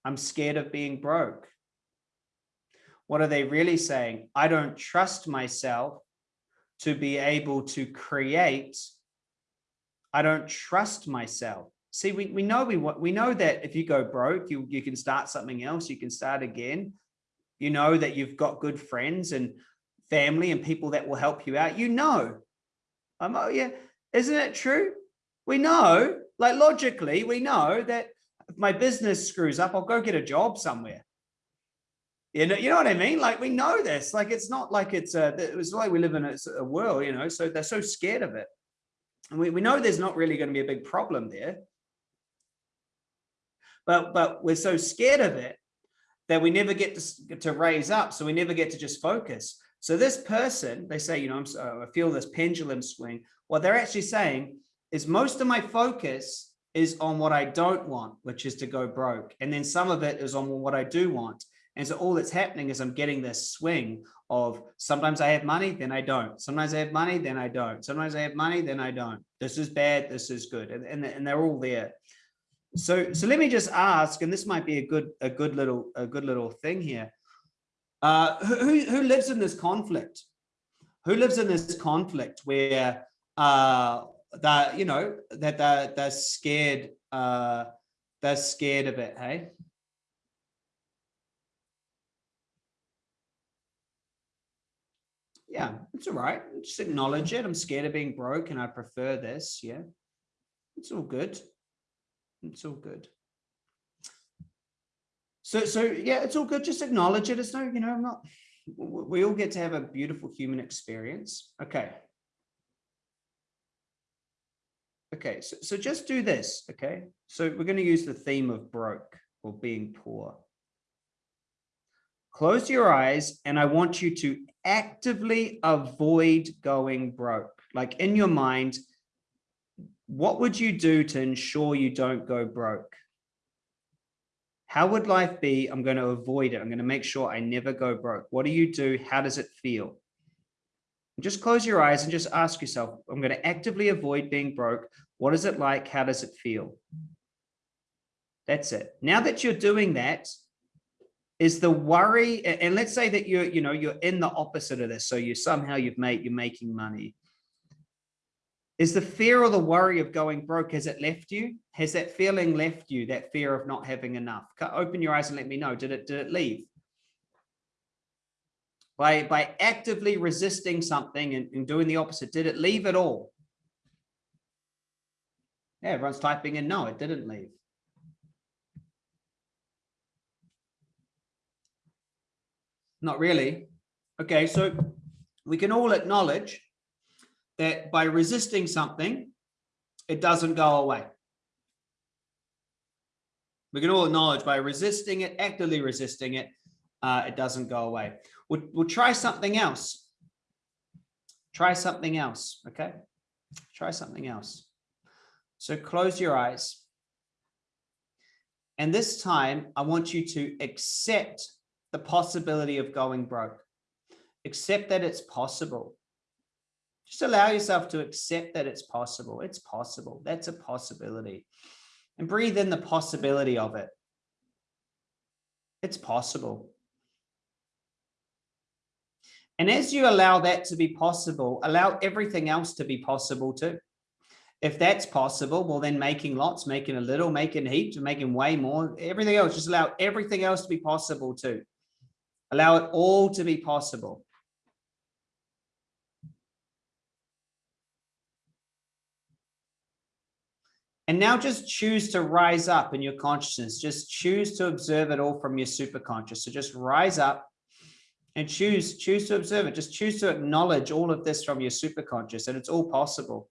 I'm scared of being broke. What are they really saying? I don't trust myself to be able to create. I don't trust myself. See, we, we know we we know that if you go broke, you, you can start something else, you can start again. You know that you've got good friends and family and people that will help you out. You know. Um, oh yeah, isn't it true? We know, like logically, we know that if my business screws up, I'll go get a job somewhere. You know, you know what I mean? Like we know this, like it's not like it's a, it was like we live in a, a world, you know, so they're so scared of it. And we, we know there's not really going to be a big problem there. But, but we're so scared of it that we never get to, to raise up. So we never get to just focus. So this person, they say, you know, I'm, so, uh, I feel this pendulum swing. What they're actually saying is most of my focus is on what I don't want, which is to go broke. And then some of it is on what I do want. And so all that's happening is I'm getting this swing of sometimes I have money, then I don't. Sometimes I have money, then I don't. Sometimes I have money, then I don't. This is bad, this is good. And, and, and they're all there. So, so let me just ask, and this might be a good, a good little, a good little thing here. Uh, who, who lives in this conflict? Who lives in this conflict where uh, that, you know, that they're, they're scared, uh, they're scared of it, hey? yeah, it's all right. Just acknowledge it. I'm scared of being broke and I prefer this. Yeah, it's all good. It's all good. So, so yeah, it's all good. Just acknowledge it. It's no, you know, I'm not, we all get to have a beautiful human experience. Okay. Okay, so, so just do this, okay? So we're going to use the theme of broke or being poor. Close your eyes and I want you to actively avoid going broke. Like in your mind, what would you do to ensure you don't go broke? How would life be? I'm going to avoid it. I'm going to make sure I never go broke. What do you do? How does it feel? Just close your eyes and just ask yourself, I'm going to actively avoid being broke. What is it like? How does it feel? That's it. Now that you're doing that, is the worry and let's say that you're you know you're in the opposite of this so you somehow you've made you're making money is the fear or the worry of going broke has it left you has that feeling left you that fear of not having enough open your eyes and let me know did it did it leave by by actively resisting something and, and doing the opposite did it leave at all yeah everyone's typing in no it didn't leave Not really. Okay, so we can all acknowledge that by resisting something, it doesn't go away. We can all acknowledge by resisting it, actively resisting it, uh, it doesn't go away. We'll, we'll try something else. Try something else, okay? Try something else. So close your eyes. And this time, I want you to accept the possibility of going broke. Accept that it's possible. Just allow yourself to accept that it's possible. It's possible. That's a possibility. And breathe in the possibility of it. It's possible. And as you allow that to be possible, allow everything else to be possible too. If that's possible, well, then making lots, making a little, making heaps, making way more, everything else, just allow everything else to be possible too. Allow it all to be possible. And now just choose to rise up in your consciousness. Just choose to observe it all from your superconscious. So just rise up and choose, choose to observe it. Just choose to acknowledge all of this from your superconscious and it's all possible.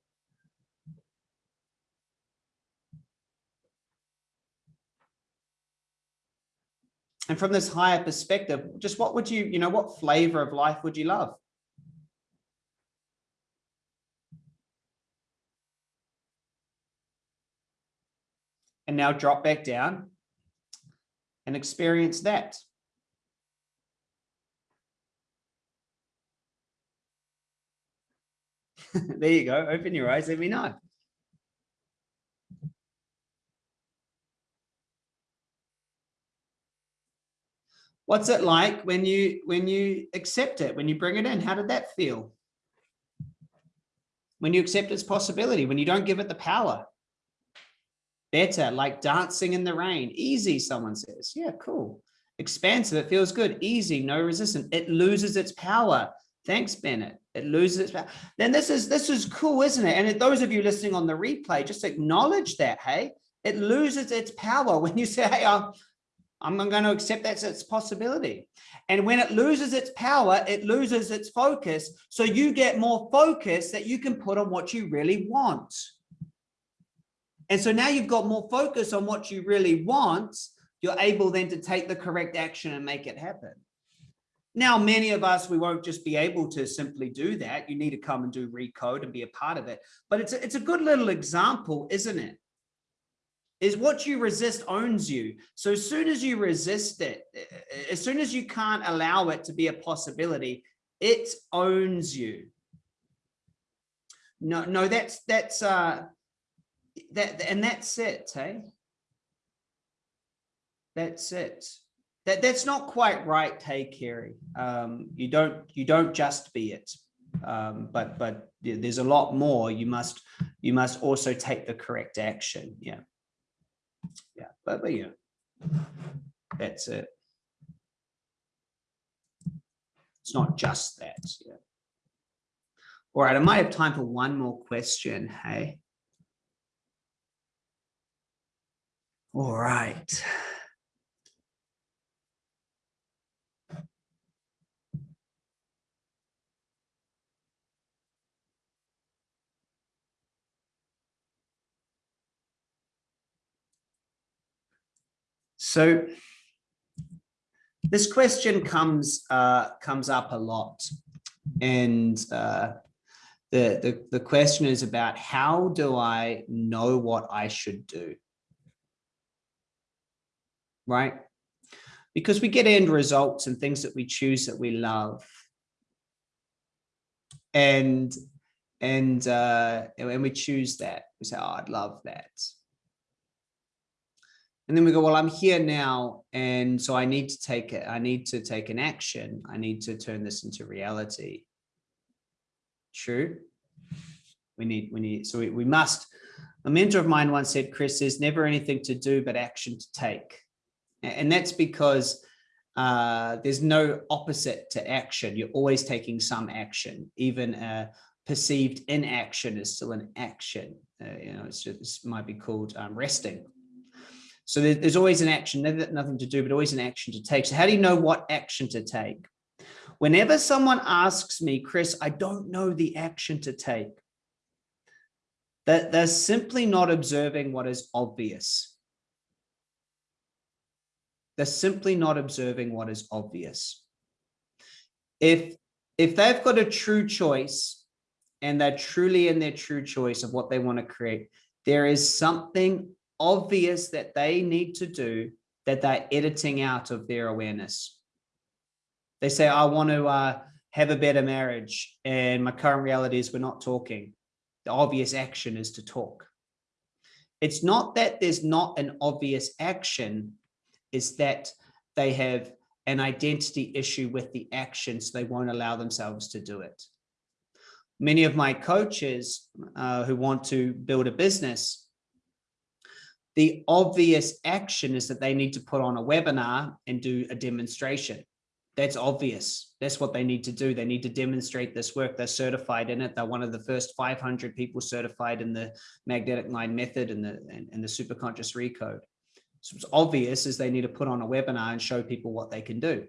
and from this higher perspective, just what would you, you know, what flavor of life would you love? And now drop back down and experience that. there you go. Open your eyes. Let me know. What's it like when you when you accept it, when you bring it in? How did that feel? When you accept its possibility, when you don't give it the power. Better, like dancing in the rain. Easy, someone says. Yeah, cool. Expansive, it feels good. Easy, no resistance. It loses its power. Thanks, Bennett. It loses its power. Then this is this is cool, isn't it? And those of you listening on the replay, just acknowledge that, hey? It loses its power when you say, hey, I'm going to accept that's its possibility. And when it loses its power, it loses its focus. So you get more focus that you can put on what you really want. And so now you've got more focus on what you really want. You're able then to take the correct action and make it happen. Now, many of us, we won't just be able to simply do that. You need to come and do recode and be a part of it. But it's a, it's a good little example, isn't it? Is what you resist owns you. So as soon as you resist it, as soon as you can't allow it to be a possibility, it owns you. No, no, that's that's uh that and that's it, hey. That's it that that's not quite right hey Kerry. Um, you don't you don't just be it. Um, but but there's a lot more. You must you must also take the correct action. Yeah. Yeah but, but yeah that's it. It's not just that yeah. All right i might have time for one more question hey. All right So this question comes uh, comes up a lot, and uh, the, the the question is about how do I know what I should do, right? Because we get end results and things that we choose that we love, and and uh, and we choose that. We say, oh, I'd love that and then we go, well, I'm here now. And so I need to take it. I need to take an action. I need to turn this into reality. True. We need, we need, so we, we must, a mentor of mine once said, Chris, there's never anything to do, but action to take. And that's because uh, there's no opposite to action. You're always taking some action, even a perceived inaction is still an action. Uh, you know, it's just, it might be called um, resting so there's always an action, nothing to do, but always an action to take. So how do you know what action to take? Whenever someone asks me, Chris, I don't know the action to take, that they're simply not observing what is obvious. They're simply not observing what is obvious. If, if they've got a true choice and they're truly in their true choice of what they want to create, there is something obvious that they need to do that they're editing out of their awareness. They say, I want to uh, have a better marriage and my current reality is we're not talking. The obvious action is to talk. It's not that there's not an obvious action, it's that they have an identity issue with the action, so they won't allow themselves to do it. Many of my coaches uh, who want to build a business the obvious action is that they need to put on a webinar and do a demonstration. That's obvious. That's what they need to do. They need to demonstrate this work. They're certified in it. They're one of the first 500 people certified in the magnetic mind method and the, and, and the superconscious recode. So it's obvious is they need to put on a webinar and show people what they can do.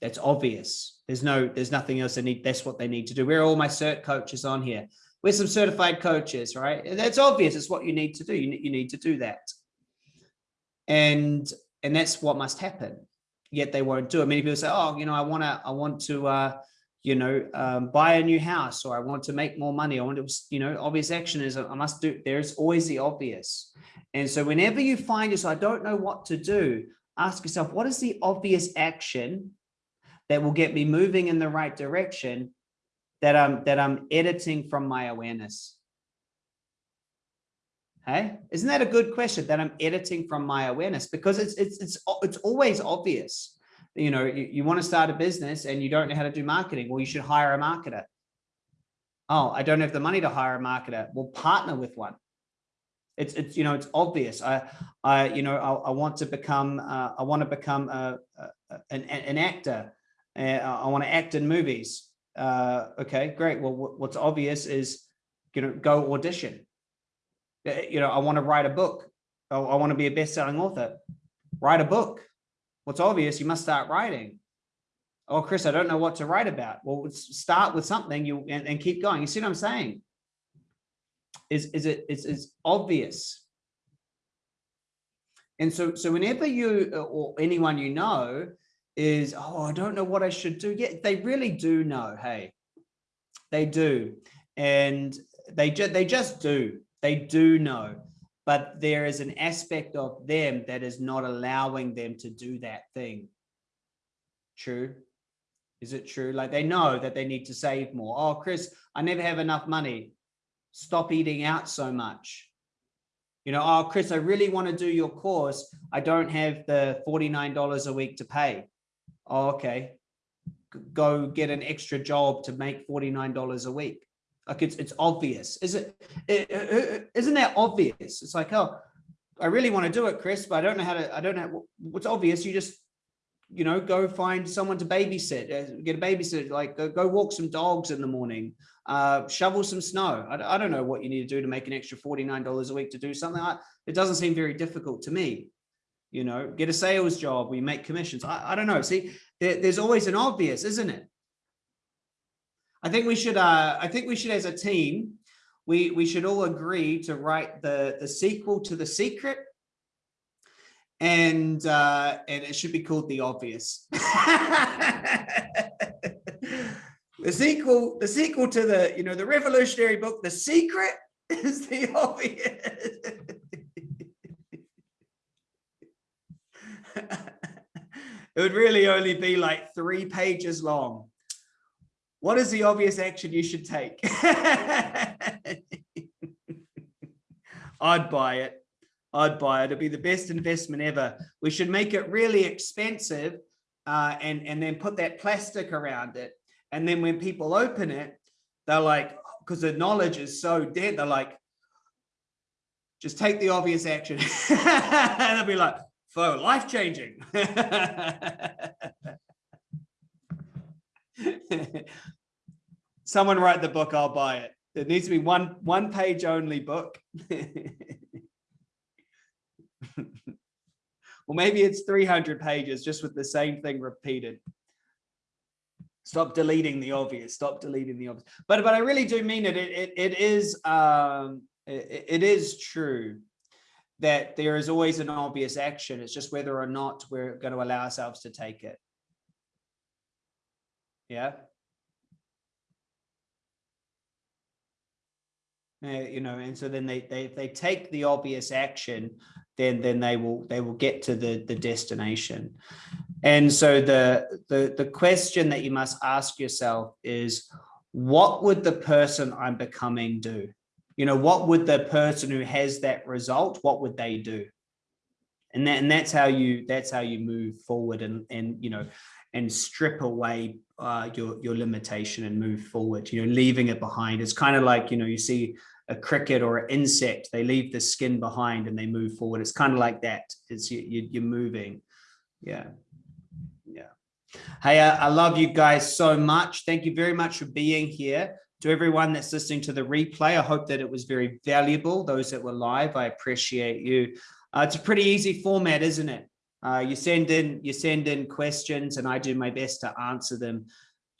That's obvious. There's no, there's nothing else they need. That's what they need to do. Where are all my cert coaches on here? We're some certified coaches, right? That's obvious. It's what you need to do. You, you need to do that. And, and that's what must happen. Yet they won't do it. Many people say, oh, you know, I want to, I want to, uh, you know, um, buy a new house or I want to make more money. I want to, you know, obvious action is I must do, there's always the obvious. And so whenever you find yourself, I don't know what to do, ask yourself, what is the obvious action that will get me moving in the right direction that I'm that I'm editing from my awareness? Hey, isn't that a good question that I'm editing from my awareness? Because it's it's it's it's always obvious. You know, you, you want to start a business and you don't know how to do marketing. Well, you should hire a marketer. Oh, I don't have the money to hire a marketer. Well, partner with one. It's it's you know it's obvious. I I you know I, I want to become uh, I want to become a, a an an actor. Uh, I want to act in movies uh, okay, great. Well, what's obvious is, you know, go audition. Uh, you know, I want to write a book. I, I want to be a best-selling author. write a book. What's obvious, you must start writing. Oh, Chris, I don't know what to write about. Well, start with something you and, and keep going. You see what I'm saying? Is, is it is, is obvious. And so, so whenever you or anyone you know is, oh, I don't know what I should do. Yeah, they really do know. Hey, they do. And they just they just do. They do know. But there is an aspect of them that is not allowing them to do that thing. True. Is it true? Like they know that they need to save more. Oh, Chris, I never have enough money. Stop eating out so much. You know, oh, Chris, I really want to do your course. I don't have the $49 a week to pay. Oh, okay. Go get an extra job to make $49 a week. Like it's, it's obvious. Is it, isn't that obvious? It's like, oh, I really want to do it, Chris, but I don't know how to, I don't know what's obvious. You just you know, go find someone to babysit, uh, get a babysitter, like go, go walk some dogs in the morning, uh, shovel some snow. I, I, don't know what you need to do to make an extra $49 a week to do something. like it doesn't seem very difficult to me. You know, get a sales job, we make commissions. I, I don't know. See, there, there's always an obvious, isn't it? I think we should, uh, I think we should, as a team, we, we should all agree to write the, the sequel to The Secret and uh, and it should be called The Obvious. the sequel, the sequel to the you know the revolutionary book, The Secret, is The Obvious. it would really only be like three pages long. What is the obvious action you should take? I'd buy it. I'd buy it. It'd be the best investment ever. We should make it really expensive uh, and, and then put that plastic around it. And then when people open it, they're like, because the knowledge is so dead, they're like, just take the obvious action. and they'll be like, "For life changing. Someone write the book, I'll buy it. It needs to be one one page only book. well, maybe it's 300 pages just with the same thing repeated. Stop deleting the obvious. Stop deleting the obvious. But but I really do mean it. It it, it is um it, it is true that there is always an obvious action. It's just whether or not we're going to allow ourselves to take it. Yeah. Uh, you know, and so then they they if they take the obvious action, then then they will they will get to the the destination and so the the the question that you must ask yourself is what would the person i'm becoming do you know what would the person who has that result what would they do and that and that's how you that's how you move forward and and you know and strip away uh, your your limitation and move forward you know leaving it behind it's kind of like you know you see a cricket or an insect, they leave the skin behind and they move forward. It's kind of like that. It's you, you, you're moving. Yeah. Yeah. Hey, I, I love you guys so much. Thank you very much for being here. To everyone that's listening to the replay, I hope that it was very valuable. Those that were live, I appreciate you. Uh, it's a pretty easy format, isn't it? Uh, you send in you send in questions and I do my best to answer them.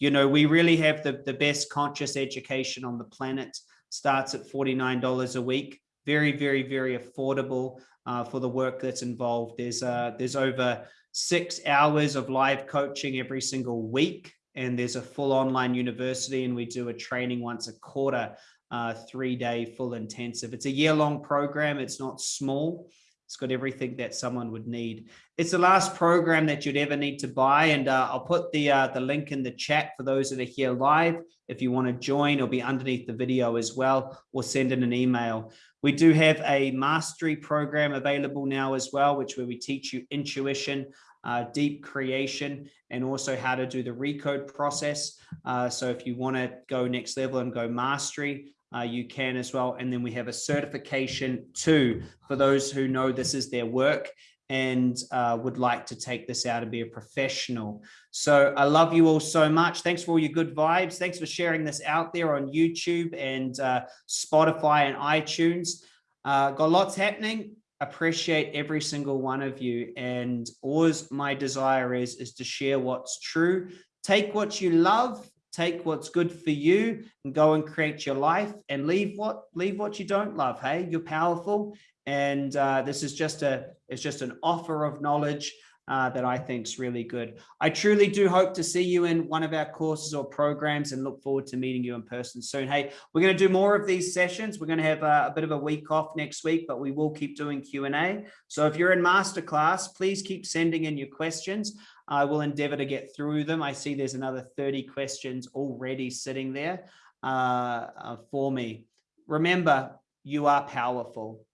You know, we really have the, the best conscious education on the planet starts at $49 a week. Very, very, very affordable uh, for the work that's involved. There's uh, there's over six hours of live coaching every single week. And there's a full online university and we do a training once a quarter, uh, three day full intensive. It's a year long program. It's not small. It's got everything that someone would need. It's the last program that you'd ever need to buy. And uh, I'll put the, uh, the link in the chat for those that are here live. If you want to join, it'll be underneath the video as well, or send in an email. We do have a mastery program available now as well, which where we teach you intuition, uh, deep creation, and also how to do the recode process. Uh, so if you want to go next level and go mastery, uh, you can as well. And then we have a certification too for those who know this is their work and uh, would like to take this out and be a professional. So I love you all so much. Thanks for all your good vibes. Thanks for sharing this out there on YouTube and uh, Spotify and iTunes. Uh, got lots happening. Appreciate every single one of you. And always my desire is, is to share what's true. Take what you love, take what's good for you and go and create your life and leave what leave what you don't love. Hey, you're powerful. And uh, this is just a, it's just an offer of knowledge uh, that I think is really good. I truly do hope to see you in one of our courses or programs and look forward to meeting you in person soon. Hey, we're going to do more of these sessions. We're going to have a, a bit of a week off next week, but we will keep doing Q&A. So if you're in masterclass, please keep sending in your questions. I will endeavor to get through them. I see there's another 30 questions already sitting there uh, uh, for me. Remember, you are powerful.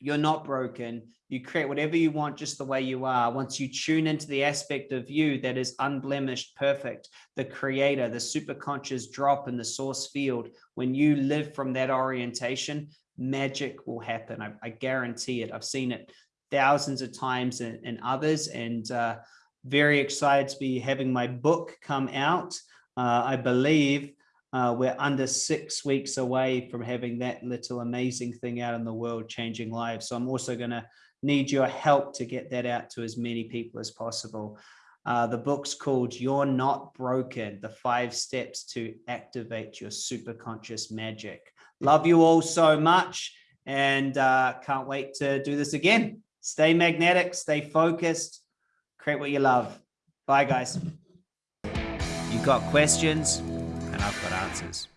You're not broken. You create whatever you want just the way you are. Once you tune into the aspect of you that is unblemished, perfect, the creator, the superconscious drop in the source field, when you live from that orientation, magic will happen. I, I guarantee it. I've seen it thousands of times in, in others and uh, very excited to be having my book come out. Uh, I believe uh, we're under six weeks away from having that little amazing thing out in the world, changing lives. So I'm also going to need your help to get that out to as many people as possible. Uh, the book's called You're Not Broken, the five steps to activate your super conscious magic. Love you all so much and uh, can't wait to do this again. Stay magnetic, stay focused, create what you love. Bye guys. You got questions? And I've got answers.